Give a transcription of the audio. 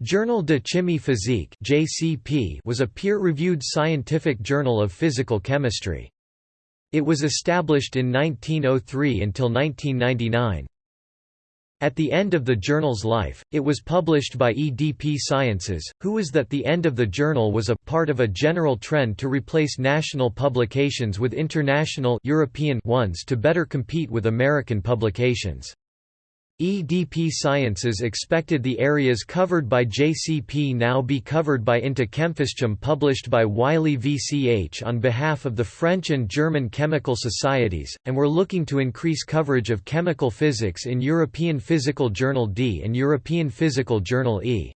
Journal de Chimie Physique (JCP) was a peer-reviewed scientific journal of physical chemistry. It was established in 1903 until 1999. At the end of the journal's life, it was published by EDP Sciences, who was that the end of the journal was a part of a general trend to replace national publications with international European ones to better compete with American publications. EDP Sciences expected the areas covered by JCP now be covered by Into published by Wiley VCH on behalf of the French and German chemical societies, and were looking to increase coverage of chemical physics in European Physical Journal D and European Physical Journal E.